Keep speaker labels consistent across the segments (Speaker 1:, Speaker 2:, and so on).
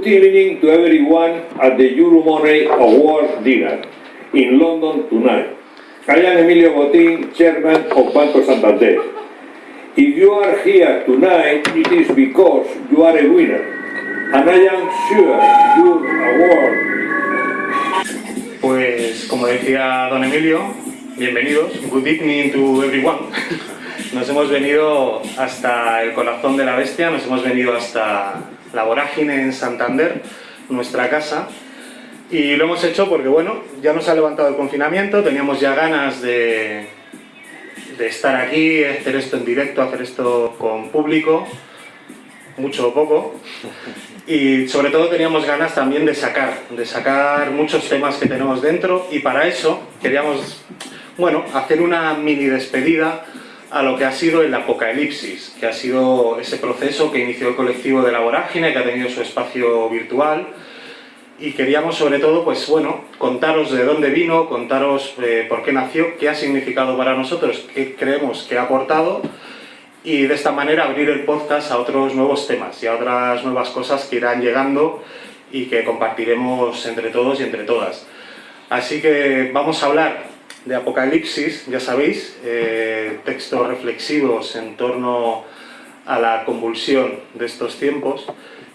Speaker 1: Good evening to everyone at the Euromoney Award dinner in London tonight. I am Emilio Botín, chairman of Banco Santander. If you are here tonight, it is because you are a winner. And I am sure your award
Speaker 2: Pues como decía don Emilio, bienvenidos, good evening to everyone. Nos hemos venido hasta el corazón de la bestia, nos hemos venido hasta la vorágine en Santander, nuestra casa, y lo hemos hecho porque bueno, ya nos ha levantado el confinamiento, teníamos ya ganas de, de estar aquí, hacer esto en directo, hacer esto con público, mucho o poco, y sobre todo teníamos ganas también de sacar, de sacar muchos temas que tenemos dentro y para eso queríamos, bueno, hacer una mini despedida a lo que ha sido el apocalipsis, que ha sido ese proceso que inició el colectivo de la vorágine, que ha tenido su espacio virtual, y queríamos sobre todo, pues bueno, contaros de dónde vino, contaros eh, por qué nació, qué ha significado para nosotros, qué creemos que ha aportado, y de esta manera abrir el podcast a otros nuevos temas y a otras nuevas cosas que irán llegando y que compartiremos entre todos y entre todas. Así que vamos a hablar de Apocalipsis, ya sabéis, eh, textos reflexivos en torno a la convulsión de estos tiempos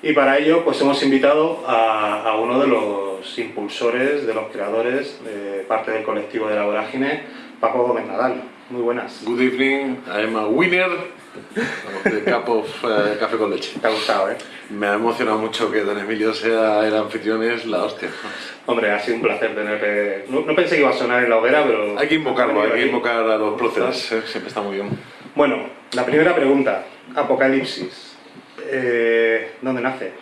Speaker 2: y para ello pues hemos invitado a, a uno de los impulsores, de los creadores, de parte del colectivo de la vorágine, Paco Gómez Nadal. Muy buenas.
Speaker 3: Good evening, I am a winner the cup of eh, café con leche.
Speaker 2: Te ha gustado, ¿eh?
Speaker 3: Me ha emocionado mucho que Don Emilio sea el anfitrión, es la hostia.
Speaker 2: Hombre, ha sido un placer tener... No, no pensé que iba a sonar en la hoguera, pero...
Speaker 3: Hay que invocarlo, hay que invocar a los próceres, eh, siempre está muy bien.
Speaker 2: Bueno, la primera pregunta. Apocalipsis. Eh, ¿Dónde nace?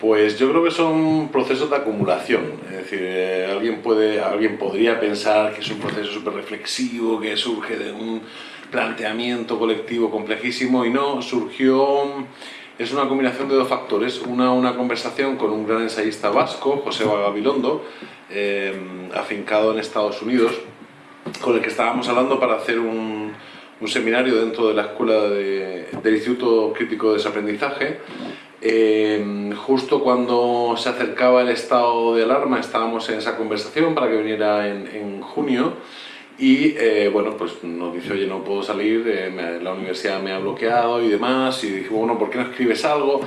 Speaker 3: Pues yo creo que son procesos de acumulación, es decir, eh, alguien, puede, alguien podría pensar que es un proceso súper reflexivo, que surge de un planteamiento colectivo complejísimo y no, surgió, es una combinación de dos factores, una, una conversación con un gran ensayista vasco, José Gabilondo, eh, afincado en Estados Unidos, con el que estábamos hablando para hacer un, un seminario dentro de la escuela de- del Instituto Crítico de Desaprendizaje. Eh, justo cuando se acercaba el estado de alarma estábamos en esa conversación para que viniera en, en junio y eh, bueno, pues nos dice, oye, no puedo salir, eh, la universidad me ha bloqueado y demás, y dije, bueno, ¿por qué no escribes algo?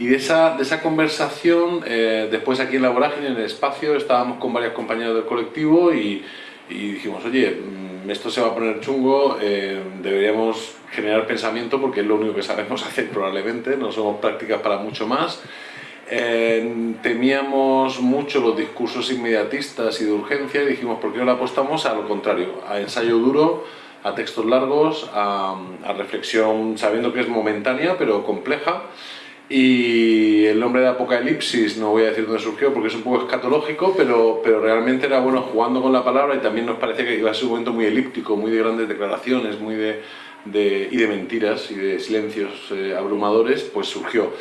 Speaker 3: Y de esa, de esa conversación, eh, después aquí en la vorágine, en el espacio, estábamos con varios compañeros del colectivo y, dijimos, oye, mm, esto se va a poner chungo, deberíamos generar pensamiento porque es lo único que sabemos hacer probablemente, no somos prácticas para mucho más. Temíamos mucho los discursos inmediatistas y de urgencia y dijimos, ¿por qué no le apostamos a lo contrario? A ensayo duro, a textos largos, a, a reflexión sabiendo que es momentánea pero compleja. Y el nombre de Apocalipsis, no voy a decir dónde surgió porque es un poco escatológico, pero, pero realmente era bueno jugando con la palabra y también nos parecía que iba a ser un momento muy elíptico, muy de grandes declaraciones, muy de- y de mentiras y de silencios eh, abrumadores, pues surgió.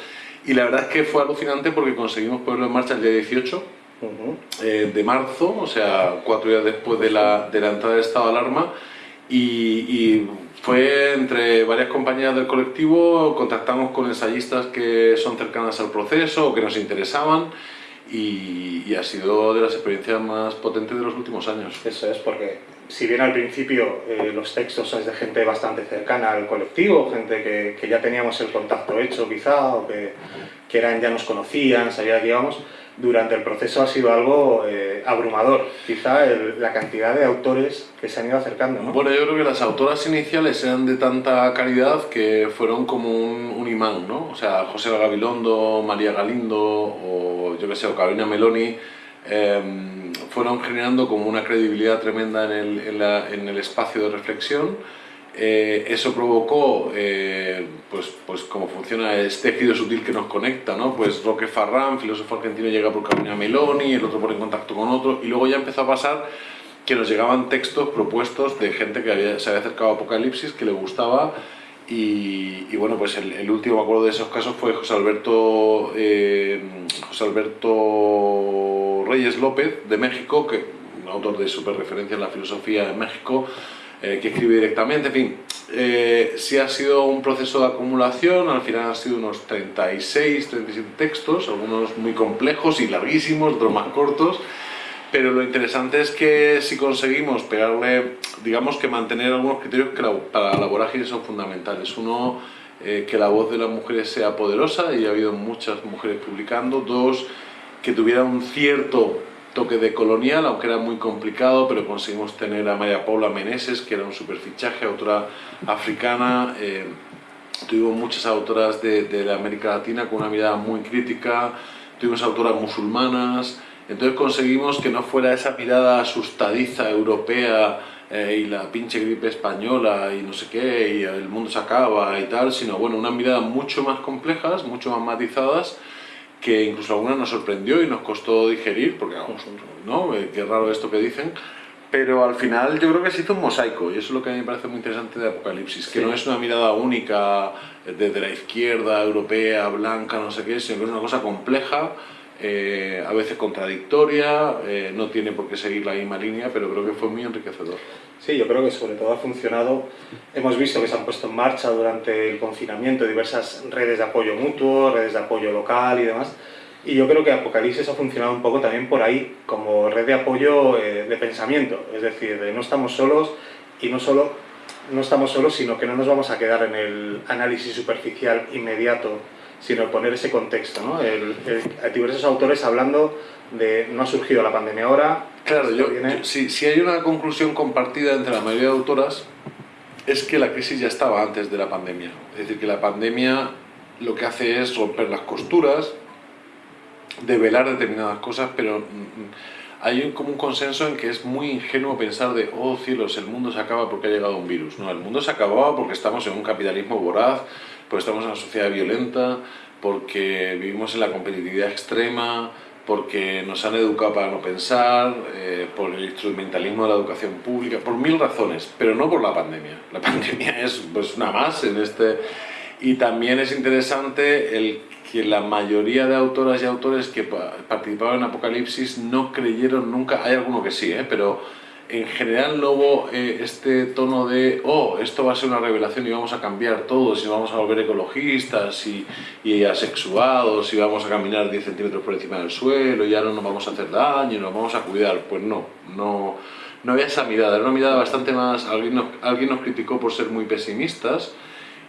Speaker 3: Y la verdad es que fue alucinante porque conseguimos ponerlo en marcha el día 18
Speaker 2: Ujú.
Speaker 3: eh, de marzo, o sea, cuatro días después de la, de la entrada del estado de alarma, y, y fue entre varias compañías del colectivo, contactamos con ensayistas que son cercanas al proceso o que nos interesaban, y, y ha sido de las experiencias más potentes de los últimos años.
Speaker 2: Eso es, porque si bien al principio eh, los textos son de gente bastante cercana al colectivo, gente que, que ya teníamos el contacto hecho quizá, o que, que eran, ya nos conocían, sabían que íbamos, durante el proceso ha sido algo eh, abrumador, quizá el- la cantidad de autores que se han ido acercando. ¿no?
Speaker 3: Bueno, yo creo que las autoras iniciales eran de tanta calidad que fueron como un, un imán, ¿no? O sea, José Gabilondo, María Galindo o yo que sé, o Carolina Meloni em, fueron generando como una credibilidad tremenda en el, en el espacio de reflexión. Eh, eso provocó, eh, pues, pues como funciona este tejido sutil que nos conecta, ¿no? Pues Roque Farrán, filósofo argentino, llega por Carolina Meloni, el otro pone en contacto con otro, y luego ya empezó a pasar que nos llegaban textos propuestos de gente que había- se había acercado a Apocalipsis, que le gustaba, y, bueno, pues el, último, acuerdo de esos casos, fue José Alberto, eh, José Alberto Reyes López, de México, que un autor de super referencia en la filosofía en México, eh, que escribe directamente, en fin. Eh, sí ha sido un proceso de acumulación, al final han sido unos 36, 37 textos, algunos muy complejos y larguísimos, otros más cortos, pero lo interesante es que si conseguimos pegarle, digamos que mantener algunos criterios que para la vorágine son fundamentales. Uno, eh, que la voz de las mujeres sea poderosa, y ha habido muchas mujeres publicando. Dos, que tuviera un cierto toque de colonial, aunque era muy complicado, pero conseguimos tener a María Paula Meneses, que era un superfichaje, autora africana. Eh, tuvimos muchas autoras de, de, América Latina con una mirada muy crítica, tuvimos autoras musulmanas, entonces conseguimos que no fuera esa mirada asustadiza europea eh, y la pinche gripe española y no sé qué, y el mundo se acaba y tal, sino bueno, una mirada mucho más complejas, mucho más matizadas, que incluso alguna nos sorprendió y nos costó digerir, porque vamos, ¿no? Eh, qué raro esto que dicen, pero al final yo creo que se hizo un mosaico y eso es lo que a mí me parece muy interesante de Apocalipsis, que no es una mirada única desde la izquierda, europea, blanca, no sé qué, sino que es una cosa compleja, eh, a veces contradictoria, eh, no tiene por qué seguir la misma línea, pero creo que fue muy enriquecedor.
Speaker 2: Sí, yo creo que sobre todo ha funcionado. Hemos visto que se han puesto en marcha durante el confinamiento diversas redes de apoyo mutuo, redes de apoyo local y demás. Y yo creo que Apocalipsis ha funcionado un poco también por ahí, como red de apoyo eh, de pensamiento. Es decir, de no estamos solos y no solo no estamos solos, sino que no nos vamos a quedar en el análisis superficial inmediato sino poner ese contexto, ¿no? El, diversos autores hablando de no ha surgido la pandemia ahora.
Speaker 3: Claro, yo, si, hay una conclusión compartida entre la mayoría de autoras es que la crisis ya estaba antes de la pandemia. Es decir, que la pandemia lo que hace es romper las costuras, develar determinadas cosas, pero mm, mm, hay como un consenso en que es muy ingenuo pensar de, oh cielos, el mundo se acaba porque ha llegado un virus. No, el mundo se acababa porque estamos en un capitalismo voraz, porque estamos en una sociedad violenta, porque vivimos en la competitividad extrema, porque nos han educado para no pensar, eh, por el instrumentalismo de la educación pública, por mil razones, pero no por la pandemia. La pandemia es pues, una más en este... Y también es interesante el que la mayoría de autoras y autores que participaban en Apocalipsis no creyeron nunca, hay alguno que sí, ¿eh? pero en general no hubo eh, este tono de, oh, esto va a ser una revelación y vamos a cambiar todo, y vamos a volver ecologistas y, y, asexuados y vamos a caminar 10 centímetros por encima del suelo y ya no nos vamos a hacer daño nos vamos a cuidar. Pues no, no, no había esa mirada, era una mirada bastante más, alguien nos, alguien nos criticó por ser muy pesimistas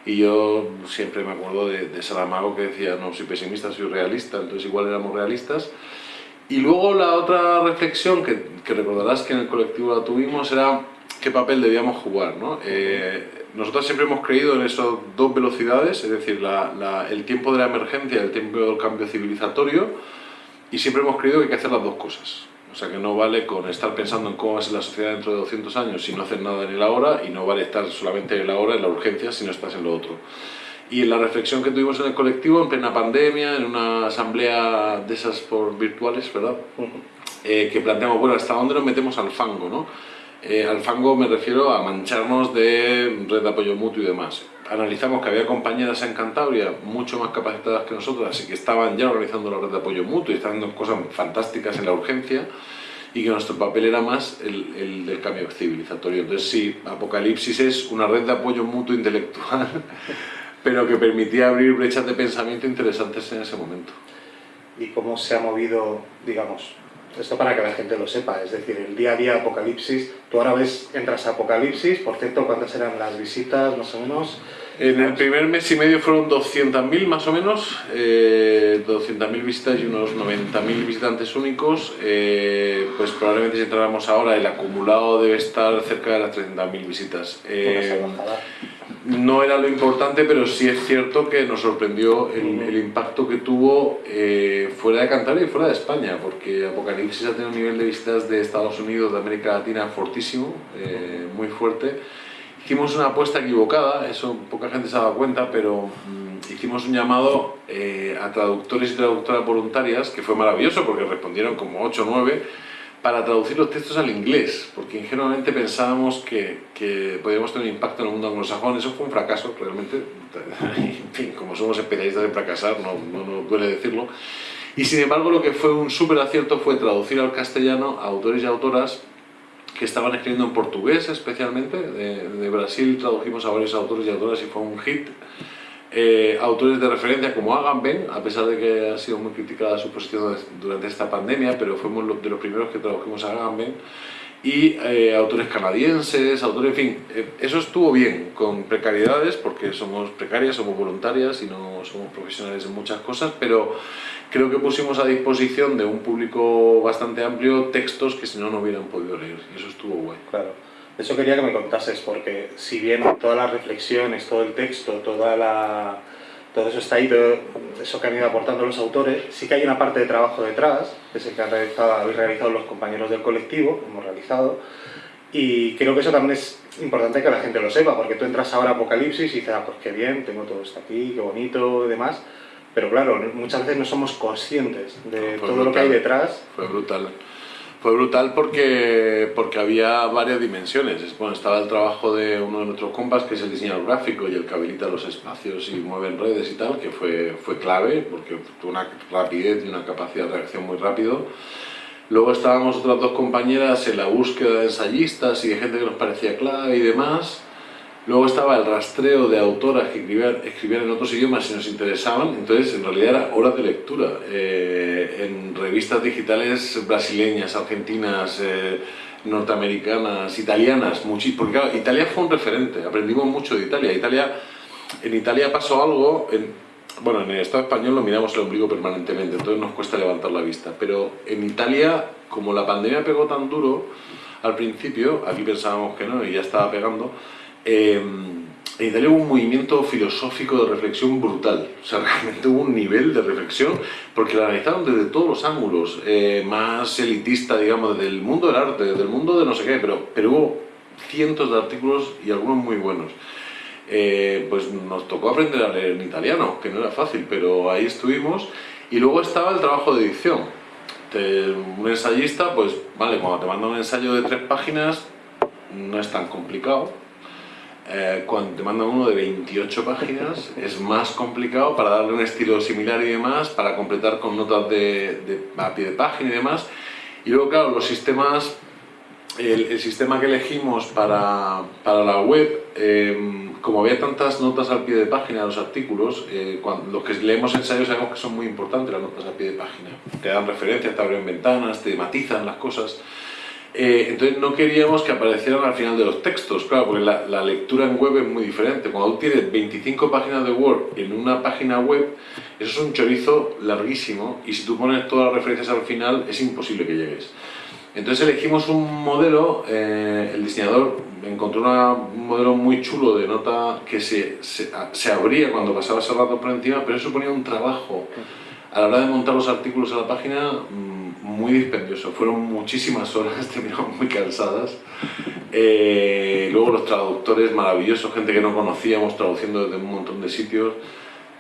Speaker 3: y yo siempre me acuerdo de, de Saramago que decía, no, soy pesimista, soy realista, entonces igual éramos realistas y luego la otra reflexión que, que, recordarás que en el colectivo la tuvimos era qué papel debíamos jugar. ¿no? Eh, nosotros siempre hemos creído en esas dos velocidades, es decir, la, el tiempo de la emergencia el tiempo del cambio civilizatorio, y siempre hemos creído que hay que hacer las dos cosas. O sea, que no vale con estar pensando en cómo va a ser la sociedad dentro de 200 años si no haces nada en el ahora, y no vale estar solamente en el ahora, en la urgencia, si no estás en lo otro. Y la reflexión que tuvimos en el colectivo, en plena pandemia, en una asamblea de esas por virtuales, ¿verdad? Eh, que planteamos, bueno, ¿hasta dónde nos metemos al fango, no? Eh, al fango me refiero a mancharnos de red de apoyo mutuo y demás. Analizamos que había compañeras en Cantabria mucho más capacitadas que nosotras y que estaban ya organizando la red de apoyo mutuo y estaban haciendo cosas fantásticas en la urgencia y que nuestro papel era más el, el, del cambio civilizatorio. Entonces sí, Apocalipsis es una red de apoyo mutuo intelectual pero que permitía abrir brechas de pensamiento interesantes en ese momento.
Speaker 2: ¿Y cómo se ha movido, digamos, esto para que la gente lo sepa, es decir, el día a día Apocalipsis, tú ahora ves, entras a Apocalipsis, por cierto, ¿cuántas eran las visitas más o menos?
Speaker 3: En el primer mes y medio fueron 200.000 más o menos, eh, 200.000 visitas y unos 90.000 visitantes únicos, eh, pues probablemente si entráramos ahora el acumulado debe estar cerca de las 300.000 visitas. Eh, no era lo importante, pero sí es cierto que nos sorprendió el, impacto que tuvo eh, fuera de Cantabria y fuera de España, porque Apocalipsis ha tenido un nivel de visitas de Estados Unidos, de América Latina fortísimo, eh, muy fuerte. Hicimos una apuesta equivocada, eso poca gente se ha dado cuenta, pero mm, hicimos un llamado eh, a traductores y traductoras voluntarias, que fue maravilloso porque respondieron como 8 o 9, para traducir los textos al inglés, porque ingenuamente pensábamos que, que podíamos tener un impacto en el mundo anglosajón. Eso fue un fracaso, realmente. En fin, como somos especialistas en fracasar, no, no, duele decirlo. Y sin embargo, lo que fue un súper acierto fue traducir al castellano a autores y autoras que estaban escribiendo en portugués especialmente. De, de Brasil tradujimos a varios autores y autoras y fue un hit. Eh, autores de referencia como Agamben, a pesar de que ha sido muy criticada su posición durante esta pandemia, pero fuimos de los primeros que tradujimos a Agamben, y eh, autores canadienses, autores, en fin, eh, eso estuvo bien, con precariedades, porque somos precarias, somos voluntarias y no somos profesionales en muchas cosas, pero creo que pusimos a disposición de un público bastante amplio textos que si no, no hubieran podido leer, y eso estuvo guay.
Speaker 2: Claro. Eso quería que me contases, porque si bien todas las reflexiones, todo el texto, toda la, todo eso está ahí, todo eso que han ido aportando los autores, sí que hay una parte de trabajo detrás, que es el que han realizado, habéis realizado los compañeros del colectivo, hemos realizado, y creo que eso también es importante que la gente lo sepa, porque tú entras ahora a Apocalipsis y dices, ah, pues qué bien, tengo todo esto aquí, qué bonito y demás, pero claro, muchas veces no somos conscientes de todo
Speaker 3: brutal.
Speaker 2: lo que hay detrás.
Speaker 3: Fue brutal. Fue brutal porque, porque había varias dimensiones. Bueno, estaba el trabajo de uno de nuestros compas, que es el diseñador gráfico y el que habilita los espacios y mueve redes y tal, que fue, fue clave porque tuvo una rapidez y una capacidad de reacción muy rápido. Luego estábamos otras dos compañeras en la búsqueda de ensayistas y de gente que nos parecía clave y demás. Luego estaba el rastreo de autoras que escribían, escribían en otros idiomas si nos interesaban, entonces en realidad era horas de lectura eh, en revistas digitales brasileñas, argentinas, eh, norteamericanas, italianas, porque claro, Italia fue un referente, aprendimos mucho de Italia. Italia en Italia pasó algo, en, bueno, en el Estado español lo miramos el ombligo permanentemente, entonces nos cuesta levantar la vista, pero en Italia, como la pandemia pegó tan duro, al principio, aquí pensábamos que no y ya estaba pegando, eh, en Italia hubo un movimiento filosófico de reflexión brutal, o sea, realmente hubo un nivel de reflexión, porque la analizaron desde todos los ángulos, eh, más elitista, digamos, desde el mundo del arte, desde el mundo de no sé qué, pero, pero hubo cientos de artículos y algunos muy buenos. Eh, pues nos tocó aprender a leer en italiano, que no era fácil, pero ahí estuvimos. Y luego estaba el trabajo de edición. Te, un ensayista, pues vale, cuando te manda un ensayo de tres páginas, no es tan complicado, eh, cuando te mandan uno de 28 páginas es más complicado para darle un estilo similar y demás, para completar con notas de, de a pie de página y demás. Y luego, claro, los sistemas, el, el sistema que elegimos para, para la web, eh, como había tantas notas al pie de página de los artículos, eh, cuando, los que leemos ensayos sabemos que son muy importantes las notas al pie de página. Te dan referencias, te abren ventanas, te matizan las cosas. Eh, entonces no queríamos que aparecieran al final de los textos, claro, porque la, lectura en web es muy diferente. Cuando tú tienes 25 páginas de Word en una página web, eso es un chorizo larguísimo y si tú pones todas las referencias al final es imposible que llegues. Entonces elegimos un modelo, eh, el diseñador encontró un modelo muy chulo de nota que se, se, abría cuando pasaba ese rato por encima, pero eso suponía un trabajo a la hora de montar los artículos a la página muy dispendioso, fueron muchísimas horas, terminamos muy cansadas. Eh, luego los traductores maravillosos, gente que no conocíamos traduciendo desde un montón de sitios,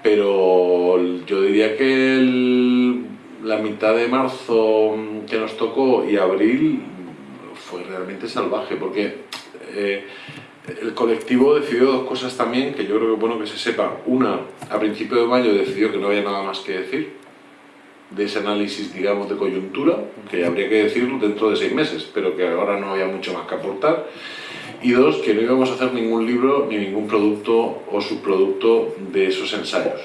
Speaker 3: pero yo diría que el, la mitad de marzo que nos tocó y abril fue realmente salvaje, porque eh, el colectivo decidió dos cosas también que yo creo que es bueno que se sepa. Una, a principio de mayo decidió que no había nada más que decir, de ese análisis, digamos, de coyuntura, que habría que decirlo dentro de seis meses, pero que ahora no había mucho más que aportar. Y dos, que no íbamos a hacer ningún libro ni ningún producto o subproducto de esos ensayos.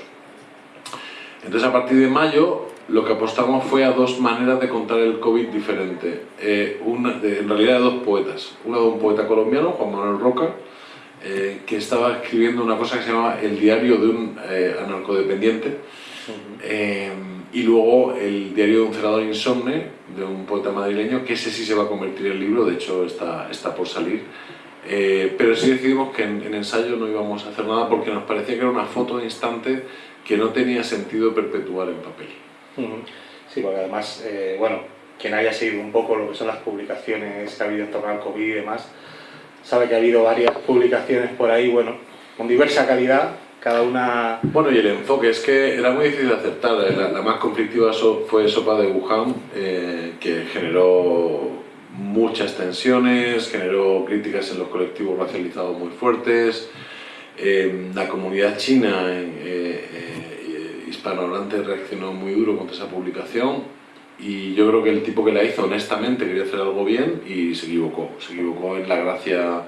Speaker 3: Entonces, a partir de mayo, lo que apostamos fue a dos maneras de contar el COVID diferente. Eh, una, de, en realidad, de dos poetas. Una de un poeta colombiano, Juan Manuel Roca, eh, que estaba escribiendo una cosa que se llama El diario de un eh, anarcodependiente. Uh -huh y luego el diario de un cerador insomne, de un poeta madrileño, que ese sí se va a convertir en libro, de hecho está, está por salir. Eh, pero sí decidimos que en, en, ensayo no íbamos a hacer nada porque nos parecía que era una foto de instante que no tenía sentido perpetuar en papel.
Speaker 2: Sí, porque además, eh, bueno, quien haya seguido un poco lo que son las publicaciones que ha habido en torno al COVID y demás, sabe que ha habido varias publicaciones por ahí, bueno, con diversa calidad, cada una...
Speaker 3: Bueno, y el enfoque es que era muy difícil de aceptar. La, la más conflictiva fue Sopa de Wuhan, eh, que generó muchas tensiones, generó críticas en los colectivos racializados muy fuertes. Eh, la comunidad china eh, hispanohablante reaccionó muy duro contra esa publicación. y yo creo que el tipo que la hizo honestamente quería hacer algo bien y se equivocó, se equivocó en la gracia,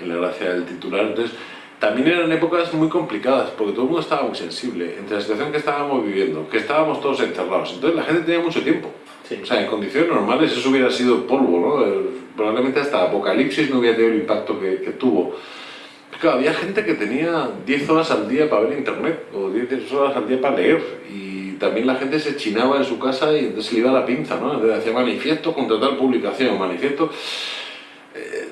Speaker 3: en la gracia del titular. Entonces, también eran épocas muy complicadas porque todo el mundo estaba muy sensible entre la situación que estábamos viviendo, que estábamos todos encerrados. Entonces la gente tenía mucho tiempo.
Speaker 2: Sí.
Speaker 3: O sea, en condiciones normales eso hubiera sido polvo, ¿no? Probablemente hasta Apocalipsis no hubiera tenido el impacto que, que tuvo. Claro, había gente que tenía 10 horas al día para ver internet o 10 horas al día para leer y también la gente se chinaba en su casa y entonces le iba la pinza, ¿no? Entonces hacía manifiesto contra tal publicación, manifiesto...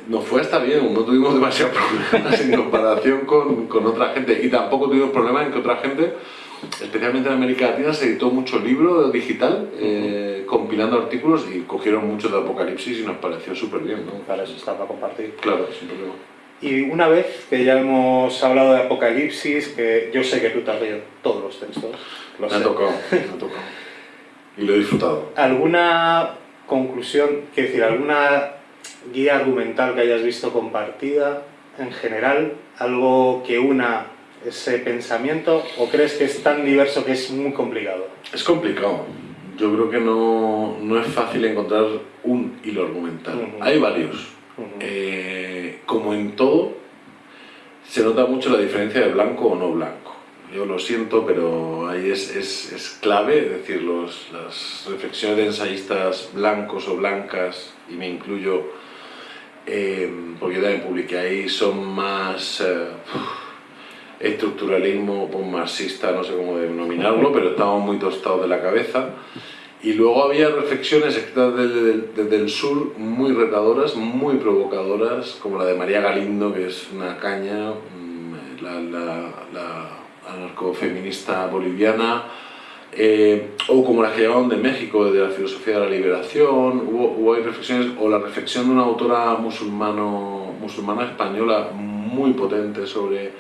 Speaker 3: Nos fue hasta bien, no tuvimos demasiados problemas en comparación con, con otra gente y tampoco tuvimos problemas en que otra gente, especialmente en América Latina, se editó mucho libro digital eh, compilando artículos y cogieron mucho de Apocalipsis y nos pareció súper bien, ¿no?
Speaker 2: Para eso está, para compartir.
Speaker 3: Claro, sin problema.
Speaker 2: Y una vez que ya hemos hablado de Apocalipsis, que yo sé que tú te has leído todos los textos, lo
Speaker 3: Me ha tocado, me ha tocado. Y lo he disfrutado.
Speaker 2: ¿Alguna conclusión, quiero decir, alguna guía argumental que hayas visto compartida en general? ¿Algo que una ese pensamiento? ¿O crees que es tan diverso que es muy complicado?
Speaker 3: Es complicado. Yo creo que no, no es fácil encontrar un hilo argumental.
Speaker 2: Ujú.
Speaker 3: Hay varios.
Speaker 2: Ujú.
Speaker 3: Eh, como en todo, se nota mucho la diferencia de blanco o no blanco. Yo lo siento, pero ahí es, es, es clave, es decir, los, las reflexiones de ensayistas blancos o blancas, y me incluyo, eh, porque yo también publiqué ahí, son más eh, estructuralismo marxista, no sé cómo denominarlo, pero estamos muy tostados de la cabeza. Y luego había reflexiones escritas desde, desde el sur muy retadoras, muy provocadoras, como la de María Galindo, que es una caña, mm, la, la, la anarcofeminista boliviana, eh, o como las que llevaban de México, de la filosofía de la liberación, hubo, hubo reflexiones, o la reflexión de una autora musulmano, musulmana española muy potente sobre,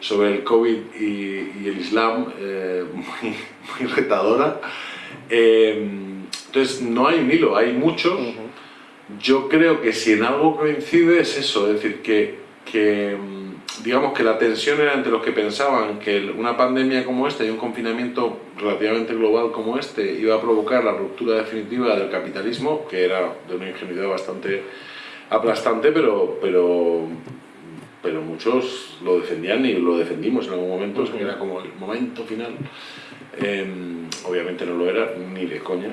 Speaker 3: sobre el COVID y, y el Islam, eh, muy, muy retadora. Eh, entonces, no hay un hilo, hay muchos. Yo creo que si en algo coincide es eso, es decir, que, que, digamos que la tensión era entre los que pensaban que una pandemia como esta y un confinamiento relativamente global como este iba a provocar la ruptura definitiva del capitalismo, que era de una ingenuidad bastante aplastante, pero, pero, pero muchos lo defendían y lo defendimos en algún momento, o sea, que era como el momento final. Em, obviamente no lo era, ni de coña.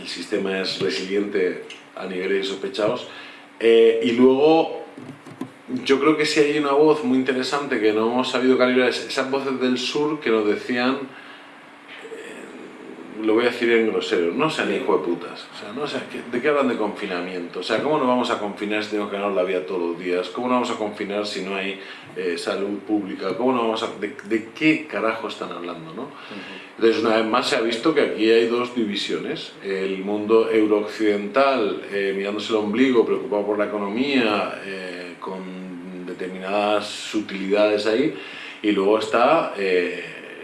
Speaker 3: El sistema es resiliente a niveles insospechados. Eh, y luego, yo creo que sí hay una voz muy interesante que no hemos sabido calibrar, es esas voces del sur que nos decían, lo voy a decir en grosero, no sean hijo de putas. O sea, no ¿qué- ¿de qué hablan de confinamiento? O sea, ¿cómo nos vamos a confinar si tenemos que ganar la vida todos los días? ¿Cómo nos vamos a confinar si no hay eh, salud pública? ¿Cómo nos vamos a, de, de qué carajo están hablando? ¿no? Entonces, una vez más se ha visto que aquí hay dos divisiones. El mundo eurooccidental, eh, mirándose el ombligo, preocupado por la economía, eh, con determinadas sutilidades ahí, y luego está eh,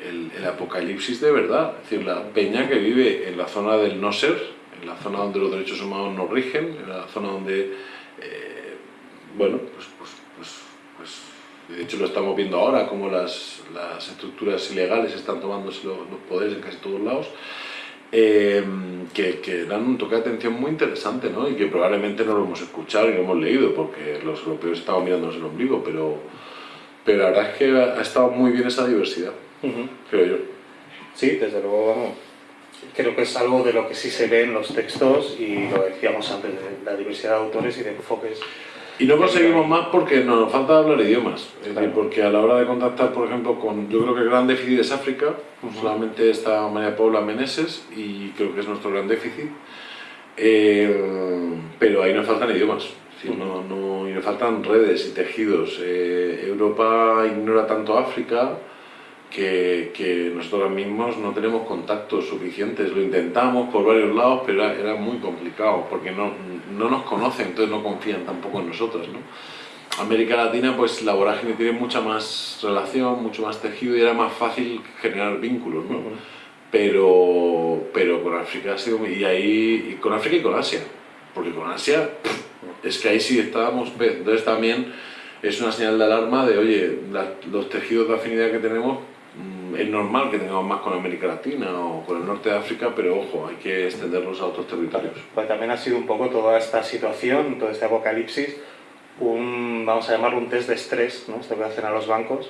Speaker 3: el, apocalipsis de verdad, es decir, la peña que vive en la zona del no ser, en la zona donde los derechos humanos no rigen, en la zona donde, eh, bueno, pues, pues, pues, pues, de hecho lo estamos viendo ahora, como las, las estructuras ilegales están tomándose los, poderes en casi todos lados, eh, que, que dan un toque de atención muy interesante, ¿no? Y que probablemente no lo hemos escuchado y no hemos leído, porque los europeos estaban mirándonos el ombligo, pero, pero la verdad es que ha estado muy bien esa diversidad,
Speaker 2: Ujú.
Speaker 3: creo yo.
Speaker 2: Sí, desde luego, vamos. Creo que es algo de lo que sí se ve en los textos y lo decíamos antes, de la diversidad de autores y de enfoques.
Speaker 3: Y no conseguimos más porque nos falta hablar idiomas. Es
Speaker 2: Claro.
Speaker 3: decir, porque a la hora de contactar, por ejemplo, con. Yo creo que el gran déficit es África. Solamente está María Paula Meneses y creo que es nuestro gran déficit. Eh, pero ahí nos faltan idiomas. Decir, no, no- y nos faltan redes y tejidos. Eh, Europa ignora tanto África que, que nosotros mismos no tenemos contactos suficientes. Lo intentamos por varios lados, pero era, era muy complicado porque no, no nos conocen, entonces no confían tampoco en nosotros. ¿no? América Latina, pues la vorágine tiene mucha más relación, mucho más tejido y era más fácil generar vínculos. ¿no? Pero, pero con África ha sido y ahí y con África y con Asia, porque con Asia es que ahí sí estábamos, entonces también es una señal de alarma de oye, la- los tejidos de afinidad que tenemos Es normal que tengamos más con América Latina o con el norte de África, pero ojo, hay que extenderlos a otros territorios.
Speaker 2: Pues también ha sido un poco toda esta situación, todo este apocalipsis, un, vamos a llamarlo un test de estrés, ¿no? esto que hacen a los bancos,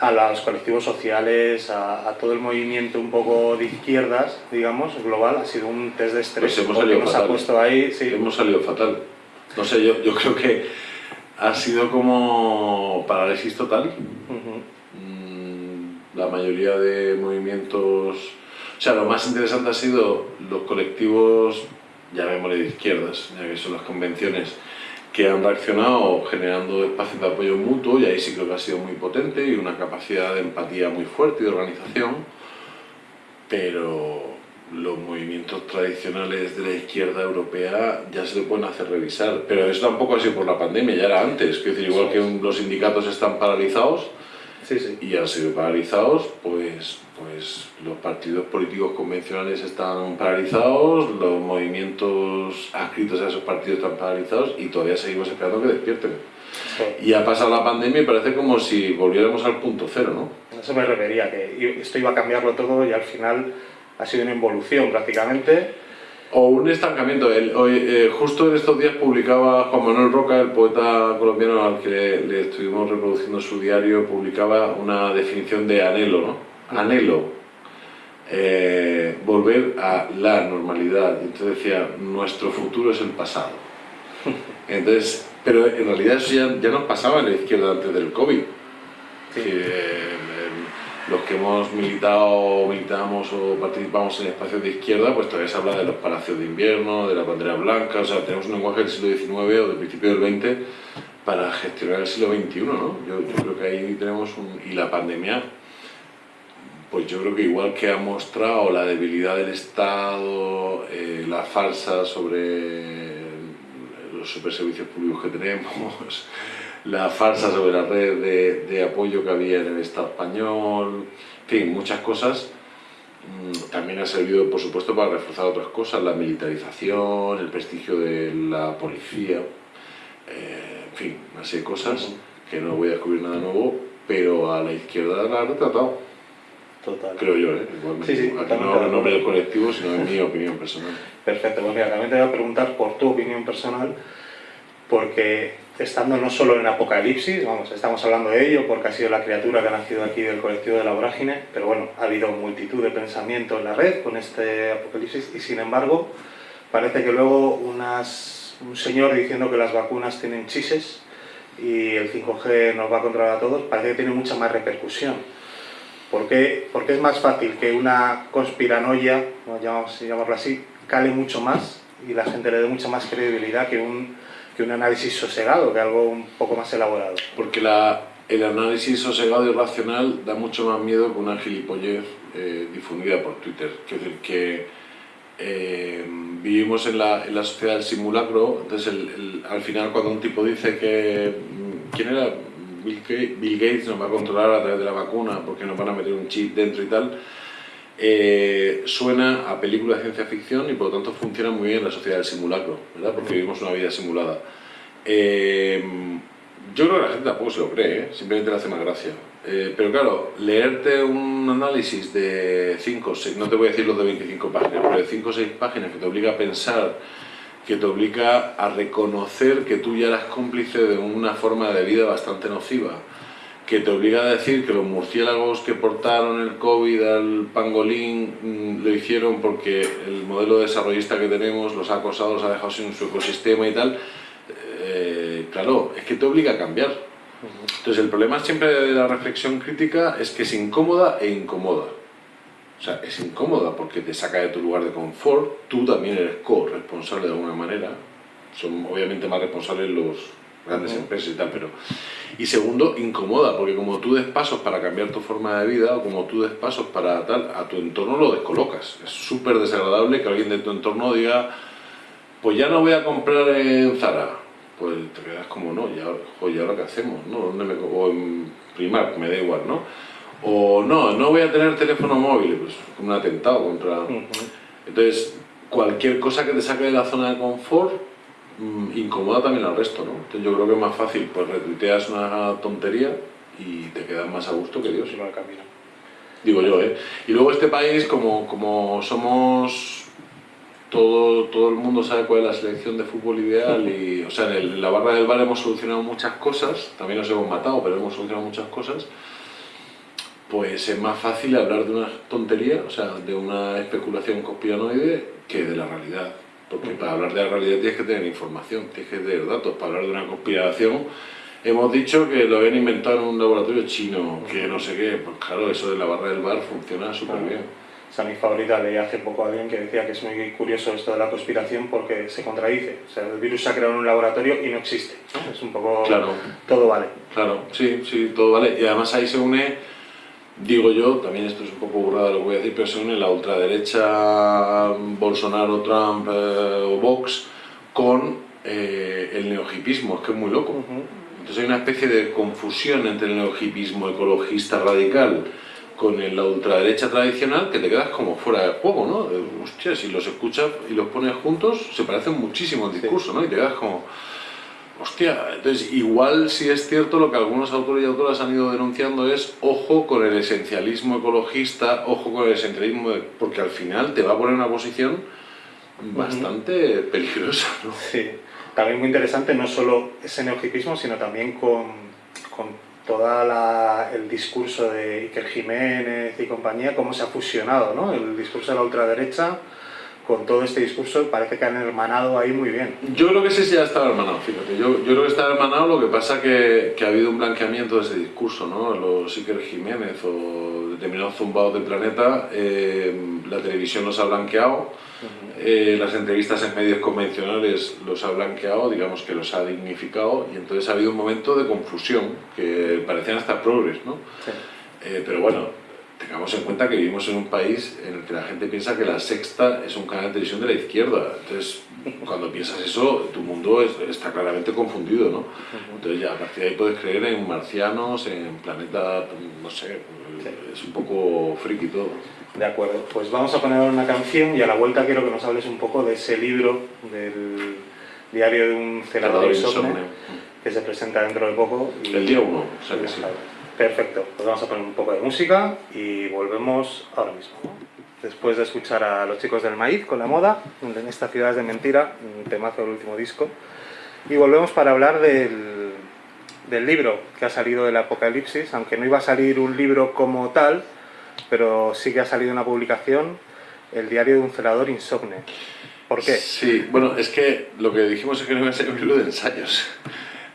Speaker 2: a los colectivos sociales, a, a todo el movimiento un poco de izquierdas, digamos, global, ha sido un test de estrés
Speaker 3: Pues hemos salido
Speaker 2: nos ha
Speaker 3: fatal.
Speaker 2: puesto ahí, sí,
Speaker 3: Hemos salido fatal. No sé, yo, yo creo que ha sido como parálisis total.
Speaker 2: Ujú.
Speaker 3: Mm, La mayoría de movimientos... O sea, lo más interesante ha sido los colectivos, llamémosle de izquierdas, ya que son las convenciones, que han reaccionado generando espacios de apoyo mutuo y ahí sí creo que ha sido muy potente y una capacidad de empatía muy fuerte y de organización, pero los movimientos tradicionales de la izquierda europea ya se le pueden hacer revisar, pero eso tampoco ha sido por la pandemia, ya era antes, quiero decir, igual que los sindicatos están paralizados,
Speaker 2: sí, sí.
Speaker 3: y han sido paralizados, pues, pues los partidos políticos convencionales están paralizados, los movimientos adscritos a esos partidos están paralizados y todavía seguimos esperando que despierten.
Speaker 2: Sí.
Speaker 3: Y ha pasado la pandemia y parece como si volviéramos al punto cero, ¿no?
Speaker 2: Eso me refería, que esto iba a cambiarlo todo y al final ha sido una involución prácticamente.
Speaker 3: O un estancamiento. El- hoy, eh, justo en estos días publicaba Juan Manuel Roca, el poeta colombiano al que le, le estuvimos reproduciendo su diario, publicaba una definición de anhelo, ¿no? Anhelo. eh, volver a la normalidad. Entonces decía, nuestro futuro es el pasado. Entonces, pero en realidad eso ya, ya nos pasaba en la izquierda antes del COVID.
Speaker 2: Sí.
Speaker 3: Que, eh, los que hemos militado, militamos o participamos en espacios de izquierda, pues todavía se habla de los palacios de invierno, de la bandera blanca, o sea, tenemos un lenguaje del siglo XIX o del principio del XX para gestionar el siglo XXI, ¿no? Yo, creo que ahí tenemos un... y la pandemia, pues yo creo que igual que ha mostrado la debilidad del Estado, eh, la falsa sobre los superservicios públicos que tenemos, la farsa sobre la red de, de apoyo que había en el Estado español, en fin, muchas cosas. Mm, También ha servido, por supuesto, para reforzar otras cosas, la militarización, el prestigio de la policía, eh, en fin, una serie de cosas que no voy a descubrir nada nuevo, pero a la izquierda la ha retratado,
Speaker 2: Total.
Speaker 3: creo yo, ¿eh?
Speaker 2: Sí, sí.
Speaker 3: Aquí no hablo en nombre del colectivo, sino en mi opinión personal.
Speaker 2: Perfecto, pues mira, también te voy a preguntar por tu opinión personal, porque estando no solo en Apocalipsis, vamos, estamos hablando de ello porque ha sido la criatura que ha nacido aquí del colectivo de la vorágine, pero bueno, ha habido multitud de pensamientos en la red con este Apocalipsis y sin embargo parece que luego unas, un señor diciendo que las vacunas tienen chises y el 5G nos va a controlar a todos, parece que tiene mucha más repercusión. ¿Por qué? Porque es más fácil que una conspiranoia, a llamamos- llamarlo así, cale mucho más y la gente le dé mucha más credibilidad que un, que un análisis sosegado, que algo un poco más elaborado.
Speaker 3: Porque la, el análisis sosegado y racional da mucho más miedo que una gilipollez eh, difundida por Twitter. Quiero decir que eh, vivimos en la, en la sociedad del simulacro, entonces el- el- al final cuando un tipo dice que... mm, ¿Quién era? Bill Gates nos va a controlar a través de la vacuna porque nos van a meter un chip dentro y tal. Eh, suena a película de ciencia ficción y por lo tanto funciona muy bien la sociedad del simulacro, ¿verdad? Porque vivimos una vida simulada. Eh, yo creo que la gente tampoco se lo cree, ¿eh? simplemente le hace más gracia. Eh, pero claro, leerte un análisis de 5 o 6, no te voy a decir los de 25 páginas, pero de 5 o 6 páginas que te obliga a pensar, que te obliga a reconocer que tú ya eras cómplice de una forma de vida bastante nociva, que te obliga a decir que los murciélagos que portaron el COVID al pangolín mm, lo hicieron porque el modelo desarrollista que tenemos los ha acosado, los ha dejado sin su ecosistema y tal, eh, claro, es que te obliga a cambiar. Entonces el problema siempre de la reflexión crítica es que es incómoda e incomoda. O sea, es incómoda porque te saca de tu lugar de confort, tú también eres co-responsable de alguna manera. Son obviamente más responsables los grandes
Speaker 2: Ujú.
Speaker 3: empresas y tal, pero... Y segundo, incomoda, porque como tú des pasos para cambiar tu forma de vida o como tú des pasos para tal, a tu entorno lo descolocas. Es súper desagradable que alguien de tu entorno diga, pues ya no voy a comprar en Zara. Pues te quedas como, no, ¿y ahora, jo, ¿y ahora qué hacemos? ¿no? ¿Dónde me, o en Primark, me da igual, ¿no? O no, no voy a tener teléfono móvil, pues como un atentado contra...
Speaker 2: Ujú.
Speaker 3: Entonces, cualquier cosa que te saque de la zona de confort mm, incomoda también al resto, ¿no? Entonces yo creo que es más fácil, pues retuiteas una tontería y te quedas más a gusto que Dios.
Speaker 2: Camino.
Speaker 3: digo yo, ¿eh? Y luego este país, como, como somos todo, todo el mundo sabe cuál es la selección de fútbol ideal y, o sea, en, el- en la barra del bar hemos solucionado muchas cosas, también nos hemos matado, pero hemos solucionado muchas cosas, pues es más fácil hablar de una tontería, o sea, de una especulación conspiranoide que de la realidad. Porque para hablar de la realidad tienes que tener información, tienes que tener datos. Para hablar de una conspiración, hemos dicho que lo habían inventado en un laboratorio chino, que no sé qué. Pues claro, eso de la barra del bar funciona súper bien.
Speaker 2: Esa es mi favorita, leí hace poco a alguien que decía que es muy curioso esto de la conspiración porque se contradice. O sea, el virus se ha creado en un laboratorio y no existe. Es un poco...
Speaker 3: Claro.
Speaker 2: Todo vale.
Speaker 3: Claro, sí, sí, todo vale. Y además ahí se une, digo yo, también esto es un poco burrada lo que voy a decir, pero se une la ultraderecha Bolsonaro, Trump eh, o Vox con eh, el neohipismo, es que es muy loco. Entonces hay una especie de confusión entre el neohipismo ecologista radical con el- la ultraderecha tradicional que te quedas como fuera de juego, ¿no? Eh, Hostia, si los escuchas y los pones juntos se parecen muchísimo el discurso, ¿no? Y te quedas como... Hostia, entonces igual si es cierto lo que algunos autores y autoras han ido denunciando es ojo con el esencialismo ecologista, ojo con el esencialismo, de- porque al final te va a poner una posición bastante peligrosa, ¿no?
Speaker 2: Sí, también muy interesante no solo ese neohipismo, sino también con, con todo el discurso de Iker Jiménez y compañía, cómo se ha fusionado ¿no? el discurso de la ultraderecha con todo este discurso, parece que han hermanado ahí muy bien.
Speaker 3: Yo creo que ese sí ya estaba hermanado, fíjate. Yo, yo creo que está hermanado, lo que pasa que, que ha habido un blanqueamiento de ese discurso, ¿no? Los Iker Jiménez o determinados zumbados del planeta, eh, la televisión los ha blanqueado, eh, las entrevistas en medios convencionales los ha blanqueado, digamos que los ha dignificado, y entonces ha habido un momento de confusión, que parecían hasta progres, ¿no?
Speaker 2: Sí.
Speaker 3: Eh, pero bueno, tengamos en cuenta que vivimos en un país en el que la gente piensa que la sexta es un canal de televisión de la izquierda. Entonces, cuando piensas eso, tu mundo es- está claramente confundido, ¿no? Entonces ya a partir de ahí puedes creer en marcianos, en planeta, no sé,
Speaker 2: Sí.
Speaker 3: es un poco friki todo.
Speaker 2: De acuerdo, pues vamos a poner una canción y a la vuelta quiero que nos hables un poco de ese libro del diario de un celador insomne que se presenta dentro de poco. y-
Speaker 3: El día uno, o sea que sí.
Speaker 2: Perfecto, pues vamos a poner un poco de música y volvemos ahora mismo. Después de escuchar a los chicos del maíz con la moda, en esta ciudad es de mentira, un temazo del último disco, y volvemos para hablar del, del libro que ha salido del Apocalipsis, aunque no iba a salir un libro como tal, pero sí que ha salido una publicación, el diario de un celador insomne. ¿Por qué?
Speaker 3: Sí, bueno, es que lo que dijimos es que no iba a ser un libro de ensayos.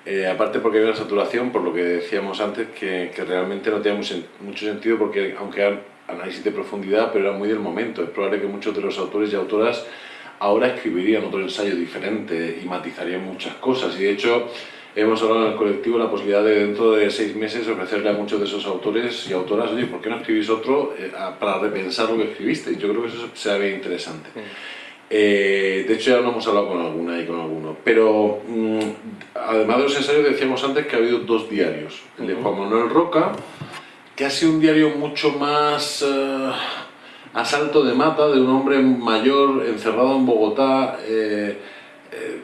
Speaker 3: Eh, aparte porque hay una saturación, por lo que decíamos antes, que, realmente no tenía mucho, sentido porque aunque eran análisis de profundidad, pero era muy del momento. Es probable que muchos de los autores y autoras ahora escribirían otro ensayo diferente y matizarían muchas cosas. Y de hecho hemos hablado en el colectivo la posibilidad de dentro de seis meses ofrecerle a muchos de esos autores y autoras, oye, ¿por qué no escribís otro eh, para repensar lo que escribiste? Yo creo que eso será bien interesante. Eh, de hecho ya lo hemos hablado con alguna y con alguno. Pero mm, además de los ensayos decíamos antes que ha habido dos diarios. El de Juan Manuel Roca, que ha sido un diario mucho más eh, a salto de mata de un hombre mayor encerrado en Bogotá, eh, eh,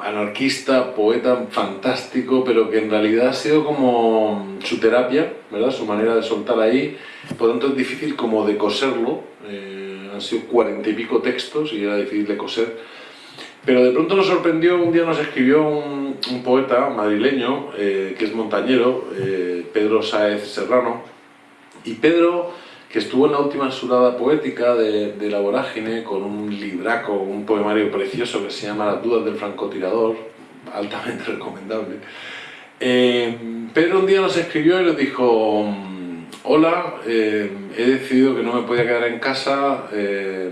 Speaker 3: anarquista, poeta fantástico, pero que en realidad ha sido como su terapia, ¿verdad? Su manera de soltar ahí. Por lo tanto es difícil como de coserlo. eh, han sido cuarenta y pico textos y era difícil de coser. Pero de pronto nos sorprendió, un día nos escribió un, poeta madrileño, eh, que es montañero, eh, Pedro Sáez Serrano, y Pedro, que estuvo en la última surada poética de, La Vorágine, con un libraco, un poemario precioso que se llama Las dudas del francotirador, altamente recomendable, eh, Pedro un día nos escribió y nos dijo, hola, eh, he decidido que no me podía quedar en casa, eh,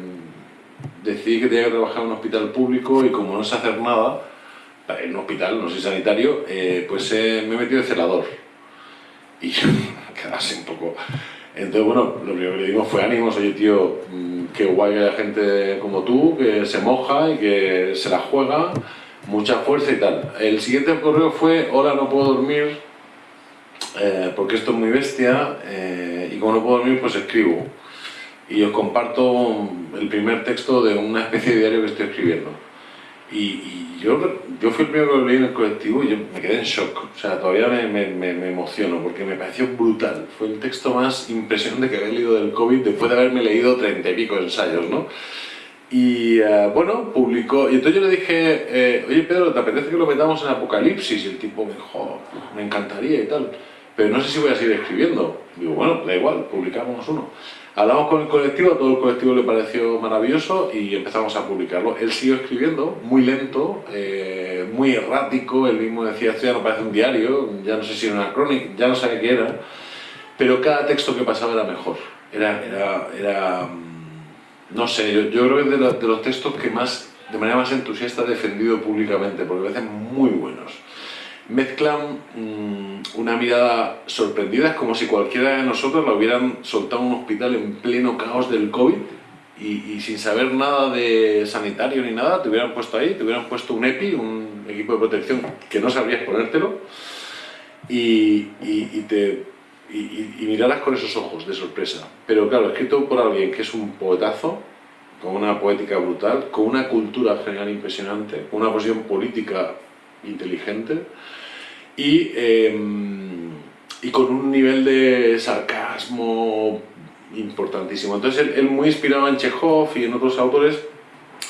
Speaker 3: decidí que tenía que trabajar en un hospital público y como no sé hacer nada, en un hospital, no soy sanitario, eh, pues eh, me he metido de celador. Y quedase un poco... Entonces, bueno, lo primero que le dimos fue ánimos, oye tío, mm, qué guay que haya gente como tú, que se moja y que se la juega, mucha fuerza y tal. El siguiente correo fue, hola, no puedo dormir, eh, porque esto es muy bestia, eh, y como no puedo dormir, pues escribo. Y os comparto el primer texto de una especie de diario que estoy escribiendo. Y, y yo, yo fui el primero que lo leí en el colectivo y yo me quedé en shock. O sea, todavía me, me, me, me emociono porque me pareció brutal. Fue el texto más impresionante que había leído del COVID después de haberme leído treinta y pico ensayos, ¿no? Y uh, bueno, publicó. Y entonces yo le dije, eh, oye Pedro, ¿te apetece que lo metamos en Apocalipsis? Y el tipo me dijo, me encantaría y tal. Pero no sé si voy a seguir escribiendo. Digo, bueno, da igual, publicamos uno. Hablamos con el colectivo, a todo el colectivo le pareció maravilloso y empezamos a publicarlo. Él siguió escribiendo, muy lento, eh, muy errático, él mismo decía, esto ya no parece un diario, ya no sé si era una crónica, ya no sabía qué era, pero cada texto que pasaba era mejor. Era, era, era no sé, yo, yo creo que es de, los, de los textos que más, de manera más entusiasta he defendido públicamente, porque me parecen muy buenos mezclan mmm, una mirada sorprendida, es como si cualquiera de nosotros lo hubieran soltado en un hospital en pleno caos del COVID y, sin saber nada de sanitario ni nada, te hubieran puesto ahí, te hubieran puesto un EPI, un equipo de protección que no sabrías ponértelo y, y, te, y, miraras con esos ojos de sorpresa. Pero claro, escrito por alguien que es un poetazo, con una poética brutal, con una cultura general impresionante, una posición política inteligente y, eh, y con un nivel de sarcasmo importantísimo. Entonces él, él, muy inspirado en Chekhov y en otros autores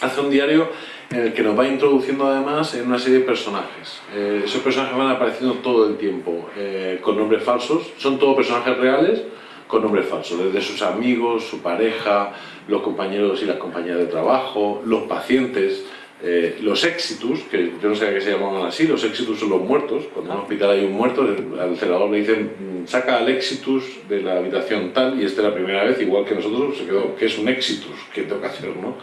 Speaker 3: hace un diario en el que nos va introduciendo además en una serie de personajes. Eh, esos personajes van apareciendo todo el tiempo eh, con nombres falsos, son todos personajes reales con nombres falsos, desde sus amigos, su pareja, los compañeros y las compañeras de trabajo, los pacientes, eh, los éxitos, que yo no sé qué se llamaban así, los éxitos son los muertos, cuando en un hospital hay un muerto, al celador le dicen mm, saca al éxitus de la habitación tal, y esta es la primera vez, igual que nosotros, se quedó, ¿qué es un éxitus? ¿Qué tengo que hacer? ¿no?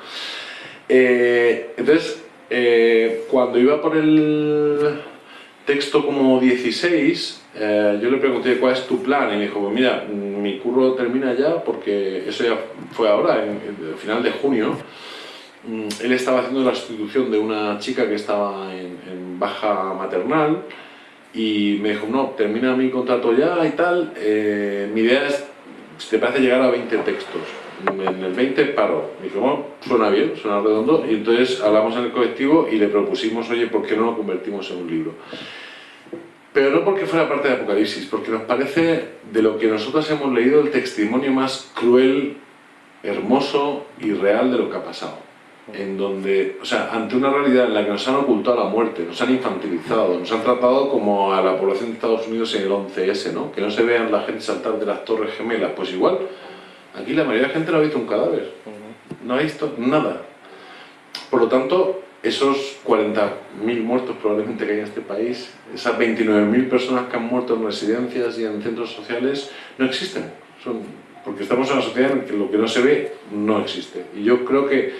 Speaker 3: Eh, entonces, eh, cuando iba por el texto como 16, eh, yo le pregunté cuál es tu plan y me dijo, pues mira, mi curro termina ya porque eso ya fue ahora, en, en final de junio, él estaba haciendo la sustitución de una chica que estaba en, en, baja maternal y me dijo, no, termina mi contrato ya y tal, eh, mi idea es, si te parece, llegar a 20 textos. En el 20 paro. Me dijo, bueno, suena bien, suena redondo, y entonces hablamos en el colectivo y le propusimos, oye, ¿por qué no lo convertimos en un libro? Pero no porque fuera parte de Apocalipsis, porque nos parece, de lo que nosotros hemos leído, el testimonio más cruel, hermoso y real de lo que ha pasado en donde, o sea, ante una realidad en la que nos han ocultado la muerte, nos han infantilizado, nos han tratado como a la población de Estados Unidos en el 11S, ¿no? Que no se vean la gente saltar de las torres gemelas, pues igual, aquí la mayoría de la gente no ha visto un cadáver, no ha visto nada. Por lo tanto, esos 40.000 muertos probablemente que hay en este país, esas 29.000 personas que han muerto en residencias y en centros sociales, no existen. Son, porque estamos en una sociedad en que lo que no se ve no existe. Y yo creo que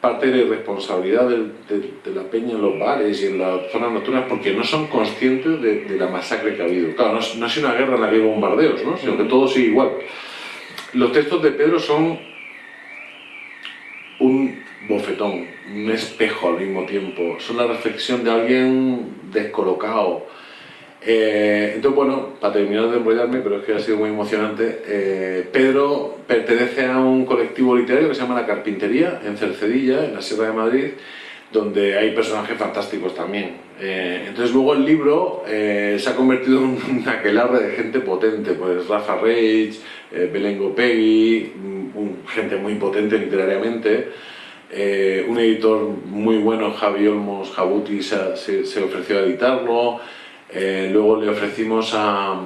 Speaker 3: parte de responsabilidad de, de, la peña en los bares y en las zonas nocturnas porque no son conscientes de, de la masacre que ha habido. Claro, no, no, ha sido una guerra en la que hay bombardeos, ¿no? sino que todo sigue igual. Los textos de Pedro son un bofetón, un espejo al mismo tiempo. Son la reflexión de alguien descolocado, eh, entonces, bueno, para terminar de enrollarme, pero es que ha sido muy emocionante, eh, Pedro pertenece a un colectivo literario que se llama La Carpintería, en Cercedilla, en la Sierra de Madrid, donde hay personajes fantásticos también. Eh, entonces luego el libro se ha convertido en un aquelarre de gente potente, pues Rafa Reich, eh, Belén Gopegui, un, gente muy potente literariamente, un editor muy bueno, Javi Olmos Jabuti, se ofreció a editarlo, eh, luego le ofrecimos a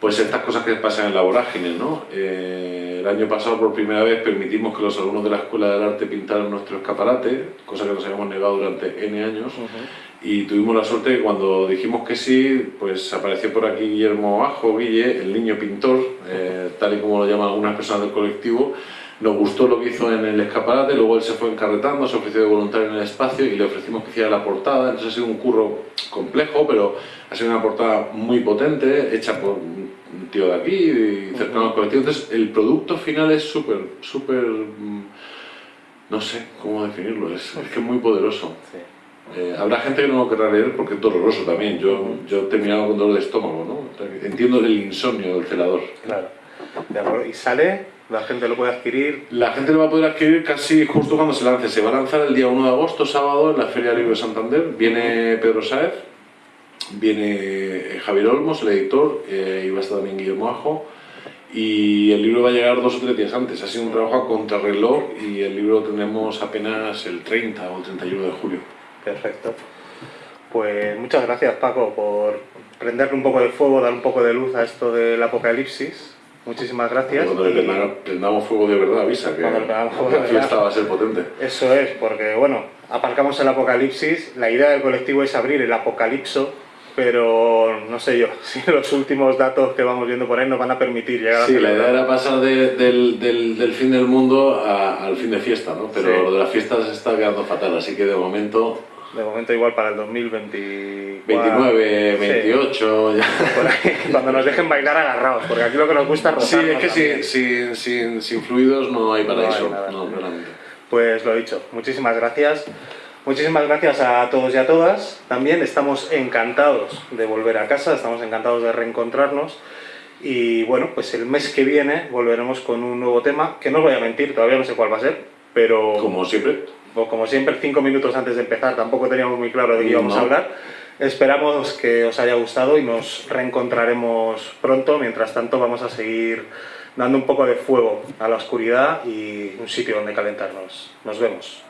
Speaker 3: pues estas cosas que pasan en la vorágine, ¿no? Eh, el año pasado por primera vez permitimos que los alumnos de la Escuela del Arte pintaran nuestro escaparate, cosa que nos habíamos negado durante N años, uh -huh. y tuvimos la suerte de que cuando dijimos que sí, pues apareció por aquí Guillermo Ajo, Guille, el niño pintor, eh, tal y como lo llaman algunas personas del colectivo, nos gustó lo que hizo en el escaparate, luego él se fue encarretando, se ofreció de voluntario en el espacio y le ofrecimos que hiciera la portada, entonces ha sido un curro complejo, pero ha sido una portada muy potente, hecha por un tío de aquí y cercano al colectivo, entonces el producto final es súper, súper, no sé cómo definirlo, es, es que es muy poderoso. Sí. Eh, habrá gente que no lo querrá leer porque es doloroso también, yo, yo he terminado con dolor de estómago, ¿no? Entiendo el insomnio del celador.
Speaker 2: Claro, de y sale la gente lo puede adquirir.
Speaker 3: La gente lo va a poder adquirir casi justo cuando se lance. Se va a lanzar el día 1 de agosto, sábado, en la Feria Libre de Santander. Viene Pedro Saez, viene Javier Olmos, el editor, eh, y va a estar también Guillermo Ajo. Y el libro va a llegar dos o tres días antes. Ha sido un trabajo a contrarreloj y el libro lo tendremos apenas el 30 o el 31 de julio.
Speaker 2: Perfecto. Pues muchas gracias Paco por prenderle un poco de fuego, dar un poco de luz a esto del apocalipsis. Muchísimas gracias.
Speaker 3: Cuando le
Speaker 2: y-
Speaker 3: prendamos, fuego de verdad, avisa que
Speaker 2: Cuando de
Speaker 3: la fiesta
Speaker 2: verdad.
Speaker 3: va a ser potente.
Speaker 2: Eso es, porque bueno, aparcamos el apocalipsis. La idea del colectivo es abrir el apocalipso, pero no sé yo si los últimos datos que vamos viendo por ahí nos van a permitir llegar a
Speaker 3: Sí, la idea era pasar de- del, del- del fin del mundo a- al fin de fiesta, ¿no? Pero
Speaker 2: Sí.
Speaker 3: lo de la fiesta se está quedando fatal, así que de momento
Speaker 2: De momento igual para el 2024.
Speaker 3: 29,
Speaker 2: Sí,
Speaker 3: 28, ya.
Speaker 2: por ahí, cuando nos dejen bailar agarrados, porque aquí lo que nos gusta es
Speaker 3: Sí,
Speaker 2: rozarnos
Speaker 3: es que sin, sin, sin, sin fluidos no hay
Speaker 2: No
Speaker 3: paraíso, no, claramente.
Speaker 2: Pues lo dicho, muchísimas gracias. Muchísimas gracias a todos y a todas. También estamos encantados de volver a casa, estamos encantados de reencontrarnos. Y bueno, pues el mes que viene volveremos con un nuevo tema, que no os voy a mentir, todavía no sé cuál va a ser, pero
Speaker 3: Como siempre,
Speaker 2: o como siempre, cinco minutos antes de empezar, tampoco teníamos muy claro de qué íbamos a hablar. Esperamos que os haya gustado y nos reencontraremos pronto. Mientras tanto, vamos a seguir dando un poco de fuego a la oscuridad y un sitio donde calentarnos. Nos vemos.